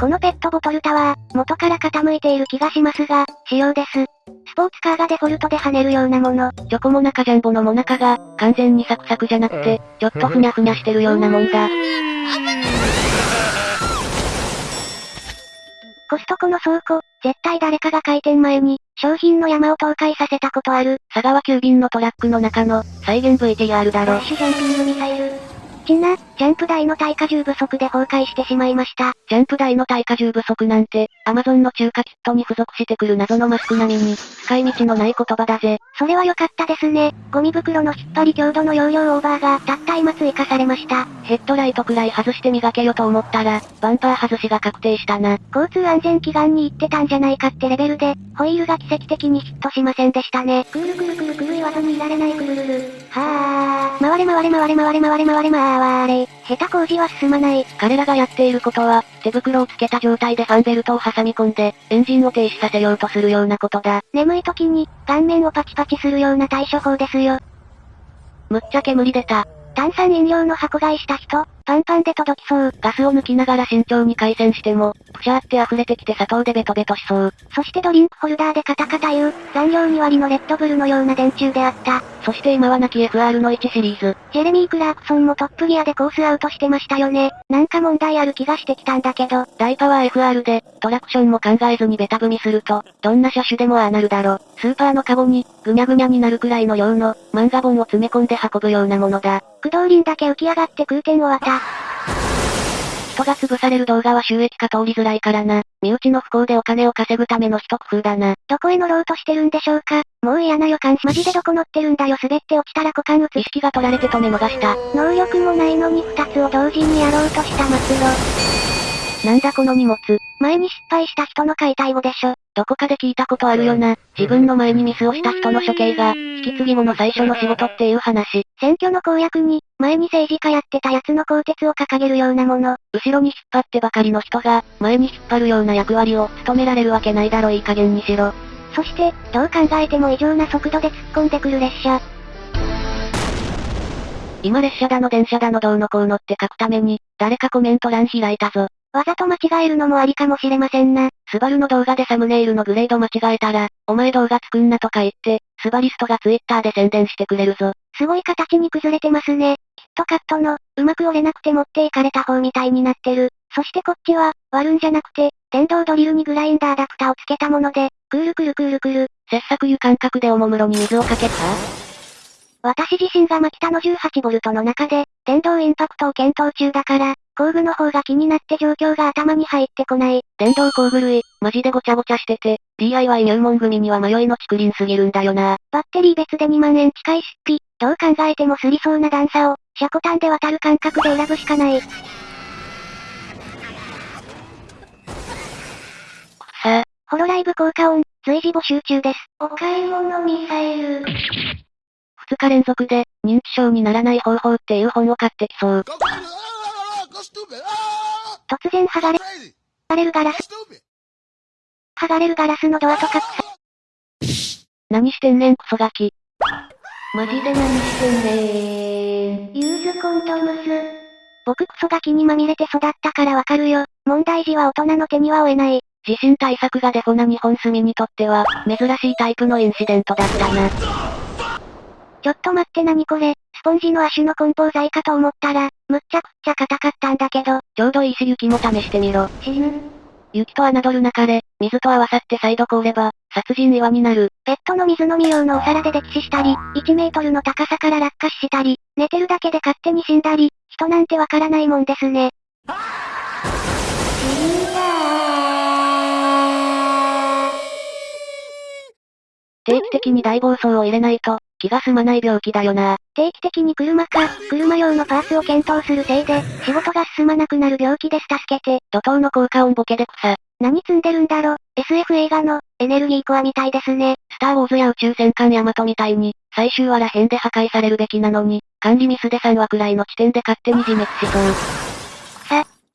このペットボトルタワー、元から傾いている気がしますが、仕様です。スポーツカーがデフォルトで跳ねるようなもの。チョコモナカジャンボのモナカが、完全にサクサクじゃなくて、ちょっとふにゃふにゃしてるようなもんだ。コストコの倉庫、絶対誰かが開店前に、商品の山を倒壊させたことある。佐川急便のトラックの中の、再現 VTR だろ。フラッシュジャンピングミサイル。ちな、ジャンプ台の耐荷重不足で崩壊してしまいました。ジャンプ台の耐荷重不足なんて、アマゾンの中華キットに付属してくる謎のマスク並みに、使い道のない言葉だぜ。それは良かったですね。ゴミ袋の引っ張り強度の容量オーバーが、たった今追加されました。ヘッドライトくらい外して磨けよと思ったら、バンパー外しが確定したな。交通安全祈願に行ってたんじゃないかってレベルで、ホイールが奇跡的にヒットしませんでしたね。くるくるくるくる言わずにいられないくるるる。はー。回れ回れ回れ回れ回れ回れ回れ。下手工事は進まない。彼らがやっていることは、手袋をつけた状態でファンベルトを挟み込んで、エンジンを停止させようとするようなことだ。眠い時に、顔面をパチパチするような対処法ですよ。むっちゃ煙出た。炭酸飲料の箱買いした人、パンパンで届きそう。ガスを抜きながら慎重に回線しても、プシャーって溢れてきて砂糖でベトベトしそう。そしてドリンクホルダーでカタカタ言う、残量2割のレッドブルのような電柱であった。そして今は亡き FR の1シリーズ。ジェレミー・クラークソンもトップギアでコースアウトしてましたよね。なんか問題ある気がしてきたんだけど。大パワー FR で、トラクションも考えずにベタ踏みすると、どんな車種でもああなるだろ。スーパーのカゴに、ぐにゃぐにゃになるくらいの量の、漫画本を詰め込んで運ぶようなものだ。駆動輪だけ浮き上がって空転を渡。人が潰される動画は収益化通りづらいからな。身内の不幸でお金を稼ぐための一工夫だな。どこへ乗ろうとしてるんでしょうかもう嫌な予感。マジでどこ乗ってるんだよ滑って落ちたら股間打つ。意識が取られて止め逃した。能力もないのに二つを同時にやろうとした末路。なんだこの荷物。前に失敗した人の解体後でしょ。どこかで聞いたことあるよな。自分の前にミスをした人の処刑が、引き継ぎ後の最初の仕事っていう話。選挙の公約に、前に政治家やってたやつの鋼鉄を掲げるようなもの。後ろに引っ張ってばかりの人が、前に引っ張るような役割を務められるわけないだろいい加減にしろ。そして、どう考えても異常な速度で突っ込んでくる列車。今列車だの電車だのどうのこうのって書くために、誰かコメント欄開いたぞ。わざと間違えるのもありかもしれませんな。スバルの動画でサムネイルのグレード間違えたら、お前動画作んなとか言って、スバリストがツイッターで宣伝してくれるぞ。すごい形に崩れてますね。キットカットの、うまく折れなくて持っていかれた方みたいになってる。そしてこっちは、割るんじゃなくて、電動ドリルにグラインダーダクタをつけたもので、クールクルクールクル。切削油感覚でおもむろに水をかけた？私自身がマキタの 18V の中で、電動インパクトを検討中だから、工具の方が気になって状況が頭に入ってこない。電動工具類、マジでごちゃごちゃしてて、DIY 入門組には迷いの竹林すぎるんだよな。バッテリー別で2万円近い出費、どう考えてもすりそうな段差を、車庫端で渡る感覚で選ぶしかない。さあ。ホロライブ効果音、随時募集中です。お買い物ミサイル。2日連続で、認知症にならない方法っていう本を買ってきそう。突然剥がれ、剥がれるガラス。剥がれるガラスのドアとか何してんねんクソガキ。マジで何してんねーん。ユーズコントムス。僕クソガキにまみれて育ったからわかるよ。問題児は大人の手には負えない。地震対策がデフォな日本住みにとっては、珍しいタイプのインシデントだったな。ちょっと待って何これ、スポンジの足の梱包材かと思ったら、むっちゃくちゃ硬かったんだけど。ちょうどいいし雪も試してみろ。死ぬ。雪と侮るなかれ、水と合わさって再度凍れば、殺人岩になる。ペットの水飲み用のお皿で溺死したり、1メートルの高さから落下したり、寝てるだけで勝手に死んだり、人なんてわからないもんですね。死んだ定期的に大暴走を入れないと、気が済まない病気だよな。定期的に車か、車用のパーツを検討するせいで、仕事が進まなくなる病気です助けて。怒涛の効果音ボケで草。何積んでるんだろ ?SF 映画の、エネルギーコアみたいですね。スターウォーズや宇宙戦艦ヤマトみたいに、最終話ら辺で破壊されるべきなのに、管理ミスで3話くらいの地点で勝手に自滅しそう。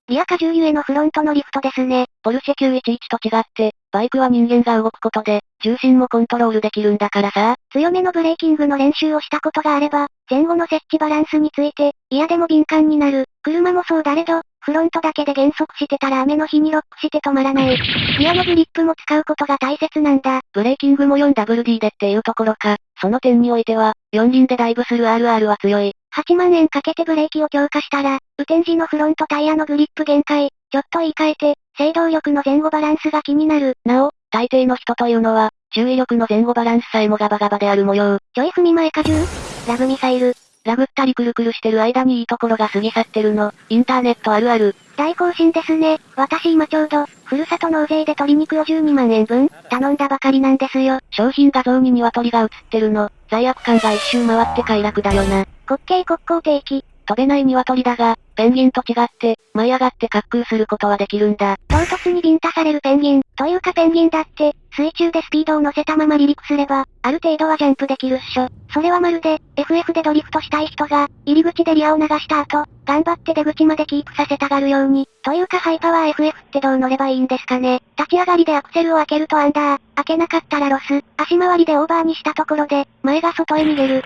さ、リア荷重ゆえのフロントのリフトですね。ポルシェ911と違って、バイクは人間が動くことで、重心もコントロールできるんだからさ。強めのブレーキングの練習をしたことがあれば、前後の設置バランスについて、嫌でも敏感になる。車もそうだれど、フロントだけで減速してたら雨の日にロックして止まらない。リアのグリップも使うことが大切なんだ。ブレーキングも 4WD でっていうところか。その点においては、四輪でダイブする RR は強い。8万円かけてブレーキを強化したら、雨天時のフロントタイヤのグリップ限界、ちょっと言い換えて、制動力の前後バランスが気になる。なお、大抵の人というのは、注意力の前後バランスさえもガバガバである模様。ちょい踏み前荷重ラブミサイル。ラグったりくるくるしてる間にいいところが過ぎ去ってるの。インターネットあるある。大更新ですね。私今ちょうど、ふるさと納税で鶏肉を12万円分、頼んだばかりなんですよ。商品画像に鶏が映ってるの。罪悪感が一周回って快楽だよな。滑稽国交定期。飛べない鳥だが、ペンギンと違って、舞い上がって滑空することはできるんだ。唐突にビンタされるペンギン、というかペンギンだって、水中でスピードを乗せたまま離陸すれば、ある程度はジャンプできるっしょ。それはまるで、FF でドリフトしたい人が、入り口でリアを流した後、頑張って出口までキープさせたがるように、というかハイパワー FF ってどう乗ればいいんですかね。立ち上がりでアクセルを開けるとアンダー、開けなかったらロス、足回りでオーバーにしたところで、前が外へ逃げる。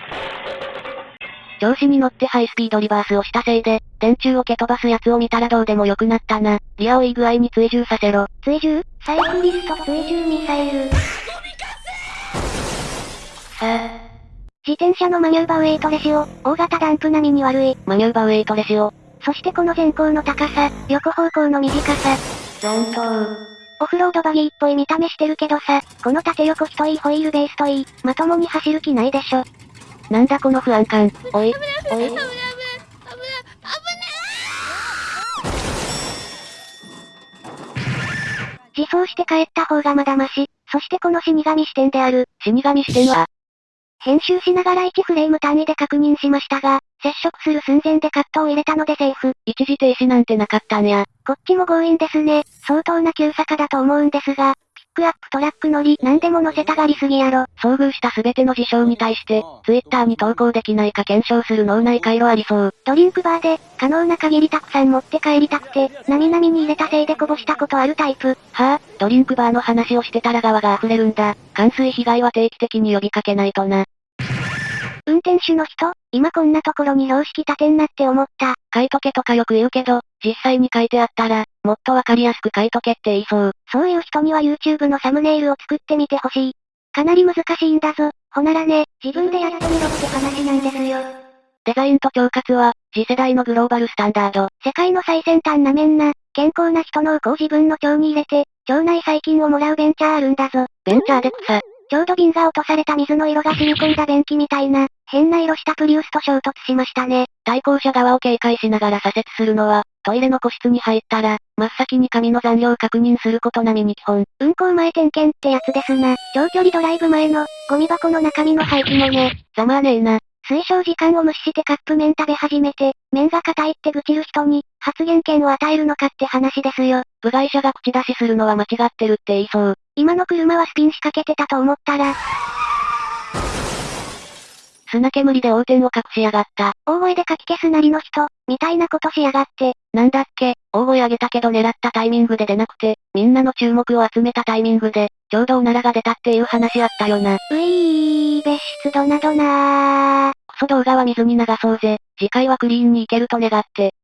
調子に乗ってハイスピードリバースをしたせいで、電柱を蹴飛ばす奴を見たらどうでもよくなったな。リアをいい具合に追従させろ。追従？サイクリスト追従ミサイル。さあ。自転車のマニューバウェイトレシオ、大型ダンプ並みに悪い。マニューバウェイトレシオ。そしてこの前方の高さ、横方向の短さ。ロントー。オフロードバギーっぽい見た目してるけどさ、この縦横太いホイールベースといい、まともに走る気ないでしょ。なんだこの不安感。おい、おい。自走して帰った方がまだまし。そしてこの死神視点である。死神視点は？編集しながら1フレーム単位で確認しましたが、接触する寸前でカットを入れたのでセーフ。一時停止なんてなかったんや。こっちも強引ですね。相当な急坂だと思うんですが、クアップトラック乗り、何でも乗せたがりすぎやろ。遭遇したすべての事象に対して、ツイッターに投稿できないか検証する脳内回路ありそう。ドリンクバーで、可能な限りたくさん持って帰りたくて、なみなみに入れたせいでこぼしたことあるタイプ。はあ、ドリンクバーの話をしてたら側が溢れるんだ。冠水被害は定期的に呼びかけないとな。運転手の人、今こんなところに標識立てんなって思った。書いとけとかよく言うけど、実際に書いてあったら、もっとわかりやすく書いとけって言いそう。そういう人には YouTube のサムネイルを作ってみてほしい。かなり難しいんだぞ。ほならね、自分でやってみろって話なんですよ。デザインと腸活は、次世代のグローバルスタンダード。世界の最先端なめんな、健康な人のうこを自分の腸に入れて、腸内細菌をもらうベンチャーあるんだぞ。ベンチャーで草。ちょうど瓶が落とされた水の色が染み込んだ便器みたいな、変な色したプリウスと衝突しましたね。対向車側を警戒しながら左折するのは、トイレの個室に入ったら、真っ先に紙の残量確認すること並みに基本。運行前点検ってやつですな。長距離ドライブ前の、ゴミ箱の中身の廃棄もね。ざまあねえな。推奨時間を無視してカップ麺食べ始めて、麺が硬いって愚痴る人に、発言権を与えるのかって話ですよ。部外者が口出しするのは間違ってるって言いそう。今の車はスピン仕掛けてたと思ったら、砂煙で横転を隠しやがった。大声でかき消すなりの人、みたいなことしやがって。なんだっけ、大声上げたけど狙ったタイミングで出なくて、みんなの注目を集めたタイミングで、ちょうどおならが出たっていう話あったよな。ういー、別室ドナドナー。クソ動画は水に流そうぜ。次回はクリーンに行けると願って。